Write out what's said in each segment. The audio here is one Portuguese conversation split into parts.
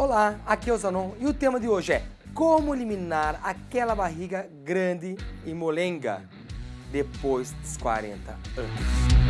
Olá, aqui é o Zanon e o tema de hoje é como eliminar aquela barriga grande e molenga depois dos 40 anos.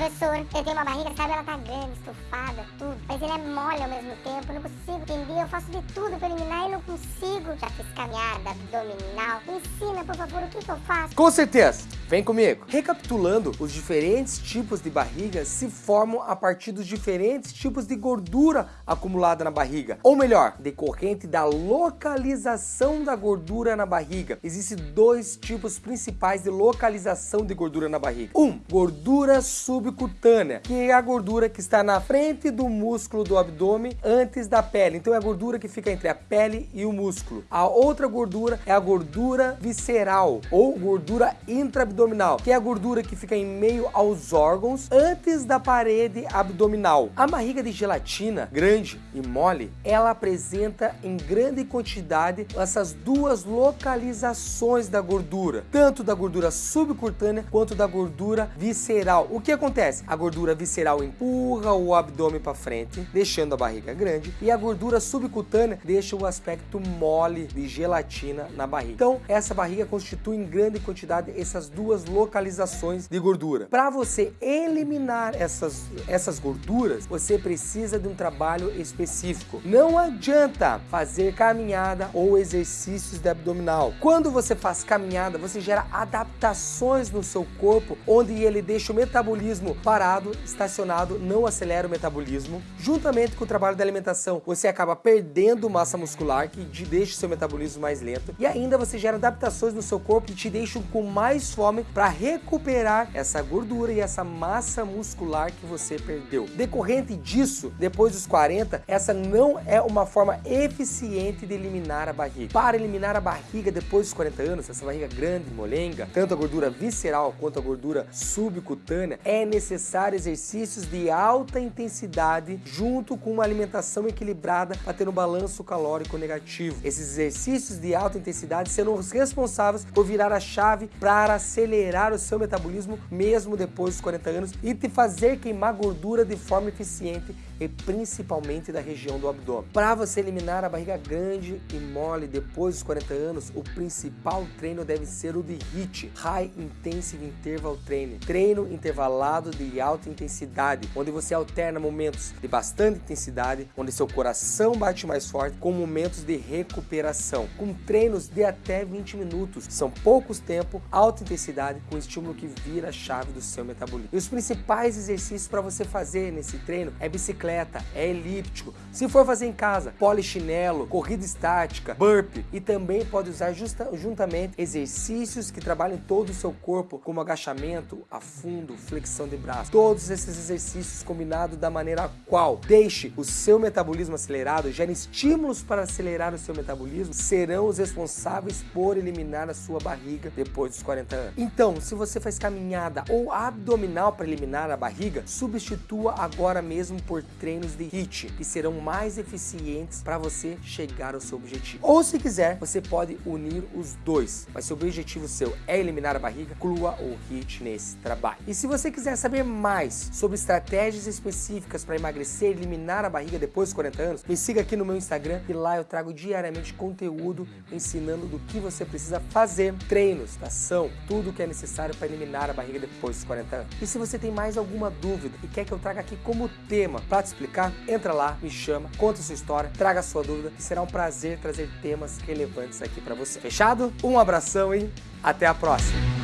professor, eu tenho uma barriga, sabe, ela tá grande, estufada, tudo. Mas ele é mole ao mesmo tempo, eu não consigo entender, eu faço de tudo pra eliminar e não consigo. Já fiz caminhada abdominal. Me ensina, por favor, o que, que eu faço? Com certeza, vem comigo. Recapitulando, os diferentes tipos de barriga se formam a partir dos diferentes tipos de gordura acumulada na barriga. Ou melhor, decorrente da localização da gordura na barriga. Existem dois tipos principais de localização de gordura na barriga. Um, gordura sub subcutânea, que é a gordura que está na frente do músculo do abdômen antes da pele. Então é a gordura que fica entre a pele e o músculo. A outra gordura é a gordura visceral ou gordura intraabdominal, que é a gordura que fica em meio aos órgãos antes da parede abdominal. A barriga de gelatina, grande e mole, ela apresenta em grande quantidade essas duas localizações da gordura, tanto da gordura subcutânea quanto da gordura visceral. O que acontece? A gordura visceral empurra o abdômen para frente, deixando a barriga grande, e a gordura subcutânea deixa o aspecto mole de gelatina na barriga. Então, essa barriga constitui em grande quantidade essas duas localizações de gordura. Para você eliminar essas, essas gorduras, você precisa de um trabalho específico. Não adianta fazer caminhada ou exercícios de abdominal. Quando você faz caminhada, você gera adaptações no seu corpo, onde ele deixa o metabolismo parado, estacionado, não acelera o metabolismo. Juntamente com o trabalho da alimentação, você acaba perdendo massa muscular, que te deixa o seu metabolismo mais lento. E ainda você gera adaptações no seu corpo que te deixam com mais fome para recuperar essa gordura e essa massa muscular que você perdeu. Decorrente disso, depois dos 40, essa não é uma forma eficiente de eliminar a barriga. Para eliminar a barriga depois dos 40 anos, essa barriga grande, molenga, tanto a gordura visceral quanto a gordura subcutânea, é necessário exercícios de alta intensidade junto com uma alimentação equilibrada para ter um balanço calórico negativo. Esses exercícios de alta intensidade serão os responsáveis por virar a chave para acelerar o seu metabolismo mesmo depois dos 40 anos e te fazer queimar gordura de forma eficiente e principalmente da região do abdômen. Para você eliminar a barriga grande e mole depois dos 40 anos, o principal treino deve ser o de HIIT, High Intensive Interval Training, treino intervalado de alta intensidade, onde você alterna momentos de bastante intensidade, onde seu coração bate mais forte, com momentos de recuperação, com treinos de até 20 minutos. São poucos tempo, alta intensidade, com estímulo que vira a chave do seu metabolismo. E os principais exercícios para você fazer nesse treino é bicicleta, é elíptico. Se for fazer em casa, polichinelo, corrida estática, burpee e também pode usar justa, juntamente exercícios que trabalham todo o seu corpo, como agachamento, afundo, flexão de braço. Todos esses exercícios combinados da maneira qual deixe o seu metabolismo acelerado, gere estímulos para acelerar o seu metabolismo, serão os responsáveis por eliminar a sua barriga depois dos 40 anos. Então, se você faz caminhada ou abdominal para eliminar a barriga, substitua agora mesmo por treinos de HIIT, que serão mais eficientes para você chegar ao seu objetivo. Ou se quiser, você pode unir os dois, mas se o objetivo seu é eliminar a barriga, inclua o HIIT nesse trabalho. E se você quiser saber mais sobre estratégias específicas para emagrecer e eliminar a barriga depois dos 40 anos, me siga aqui no meu Instagram e lá eu trago diariamente conteúdo ensinando do que você precisa fazer, treinos, ação, tudo que é necessário para eliminar a barriga depois dos 40 anos. E se você tem mais alguma dúvida e quer que eu traga aqui como tema para te explicar, entra lá, me chama, conta sua história, traga sua dúvida, que será um prazer trazer temas relevantes aqui para você. Fechado? Um abração e até a próxima!